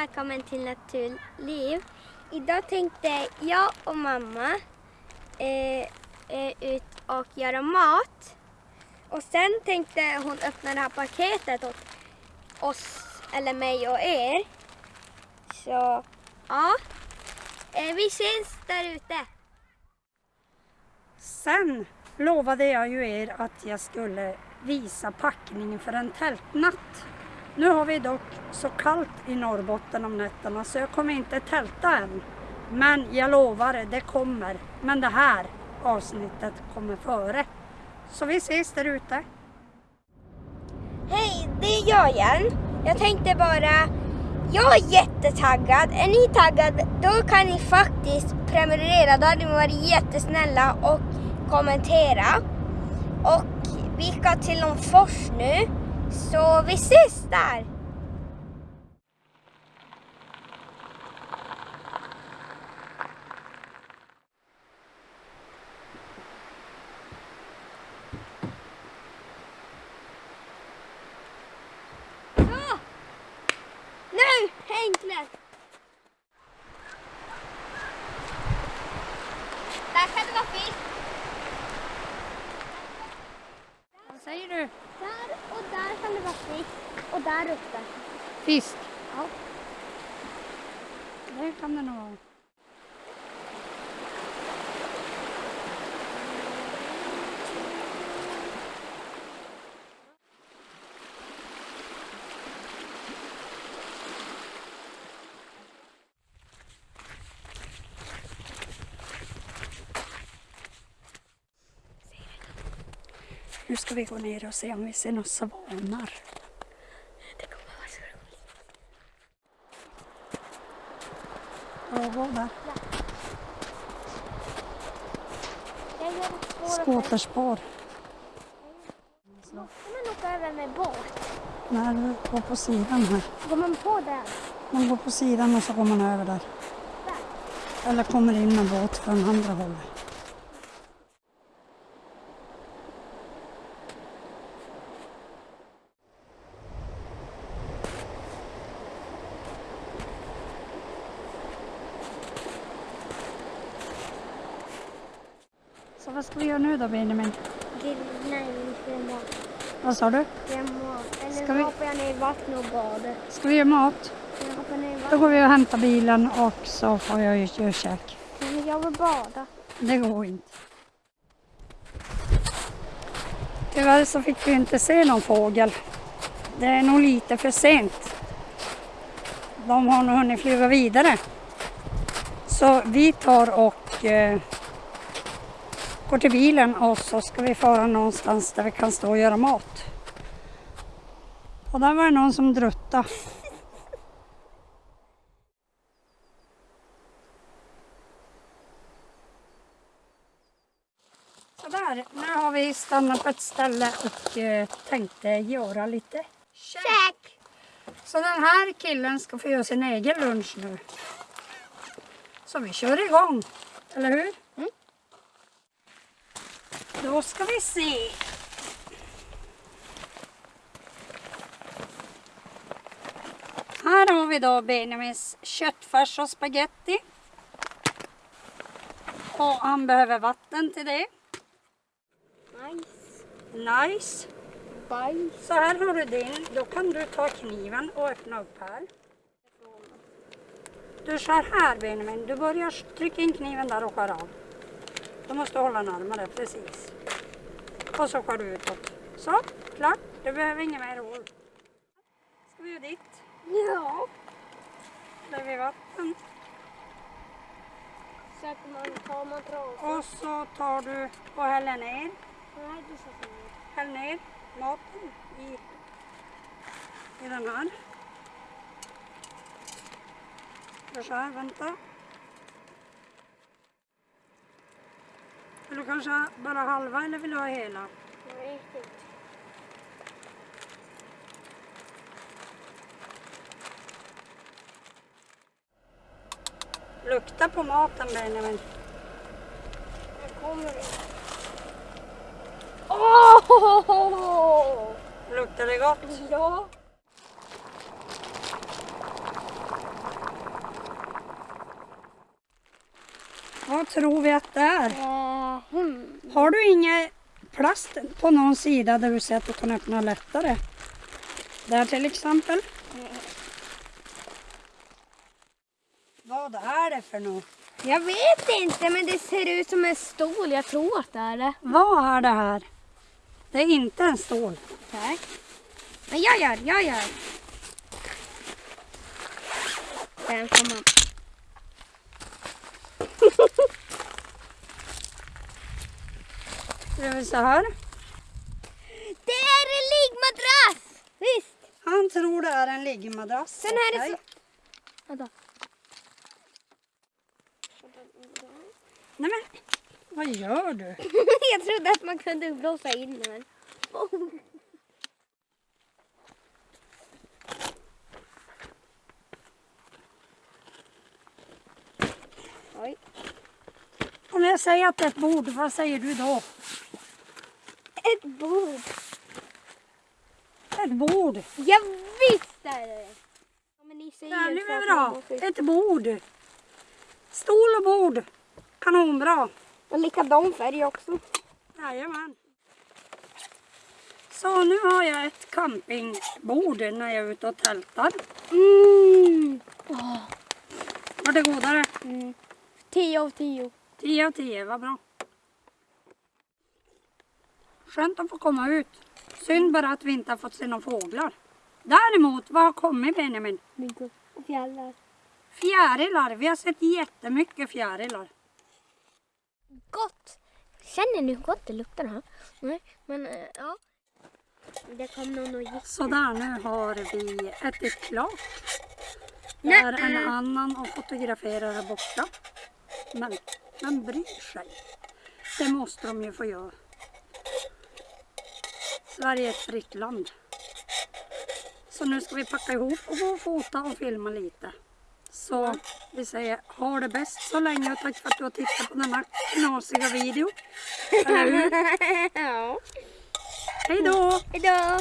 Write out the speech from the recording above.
välkommen till Naturliv. Idag tänkte jag och mamma eh, eh, ut och göra mat. Och sen tänkte hon öppna det här paketet åt oss, eller mig och er. Så ja, eh, vi ses där ute. Sen lovade jag ju er att jag skulle visa packningen för en tältnatt. Nu har vi dock så kallt i Norrbotten om nätterna så jag kommer inte tälta än. Men jag lovar, det kommer. Men det här avsnittet kommer före. Så vi ses där ute. Hej, det är jag igen. Jag tänkte bara, jag är jättetaggad. Är ni taggade, då kan ni faktiskt prenumerera. Då hade ni varit jättesnälla och kommentera. Och vi ska till Långfors nu, så vi ses där. Så! Nu, enkelt! Där kan det vara fisk. Vad säger du? Där och där kan det vara fisk. Och där uppe. Fisk? Ja. Det kan det nog vara. Nu ska vi gå ner och se om vi ser några svanar. Det kommer vara så roligt. Skåterspår. Skoterspår. Måste man åka över med båt? Nej, du går på sidan här. Går man på den? Man går på sidan och så går man över där. Där? Eller kommer in med båt från andra hållet. Så vad ska vi göra nu då Benjamin? Grill, nej, vi ska göra mat. Vad sa du? Göra mat. Eller Ska vi- hoppar jag ner i vattnet och badar. Ska vi göra mat? Då går vi och hämtar bilen och så får jag ju göra käk. Men jag vill bada. Det går inte. Tyvärr så fick vi inte se någon fågel. Det är nog lite för sent. De har nog hunnit flyga vidare. Så vi tar och eh, går till bilen och så ska vi fara någonstans där vi kan stå och göra mat. Och där var det någon som druttade. Sådär, nu har vi stannat på ett ställe och eh, tänkte göra lite Käk! Så den här killen ska få göra sin egen lunch nu. Så vi kör igång, eller hur? Mm. Då ska vi se. Här har vi då Benjamins köttfärs och spaghetti. Och han behöver vatten till det. Nice. Nice. Bajs. Så här har du din. Då kan du ta kniven och öppna upp här. Du skär här Benjamin. Du börjar trycka in kniven där och skär av. Du måste hålla närmare, precis. Och så skär du utåt. Så, klart. Du behöver inget mer hål. Ska vi göra ditt? Ja. Där vid vatten. Sätter man, tar man trasor. Och så tar du och häller ner. Nej, du sätter ner. Häll ner maten i, i den här. Så här, vänta. Vill du kanske bara halva eller vill du ha hela? Nej, riktigt. Lukta på maten Benjamin. Nu kommer det. Oh! Luktar det gott? Ja. Vad tror vi att det är? Eh, Hmm. Har du inget plast på någon sida där du ser att du kan öppna lättare? Där till exempel. Vad är det för något? Jag vet inte, men det ser ut som en stol. Jag tror att det är det. Vad är det här? Det är inte en stol. Tack. Men jag gör, jag gör. Den får man. Ska vi se här. Det är en liggmadrass! Visst? Han tror det är en liggmadrass. Sen här är så... Vänta. Nej men, vad gör du? jag trodde att man kunde blåsa in den. Oj. Om jag säger att det är ett bord, vad säger du då? Ett bord. Ett bord. Ja, visst är det ja, men ni säger så väl att bra. Ett bord. Stol och bord. Kanonbra. Och likadan färg också. Jajamän. Så nu har jag ett campingbord när jag är ute och tältar. Mm. Var det godare? Mm. Tio av tio. 10 av 10, vad bra. Skönt att få komma ut. Synd bara att vi inte har fått se några fåglar. Däremot, vad har kommit Benjamin? Fjällar. Fjärilar. Vi har sett jättemycket fjärilar. Gott! Känner ni hur gott det luktar här? Nej, men eh, ja. Det kom någon och gick. Sådär, nu har vi ätit klart. Det är en annan och fotograferar här borta. Men vem bryr sig? Det måste de ju få göra. Sverige är ett fritt land. Så nu ska vi packa ihop och gå och fota och filma lite. Så vi säger ha det bäst så länge och tack för att du har tittat på denna knasiga video. Eller hur? ja. Hej då! Hejdå!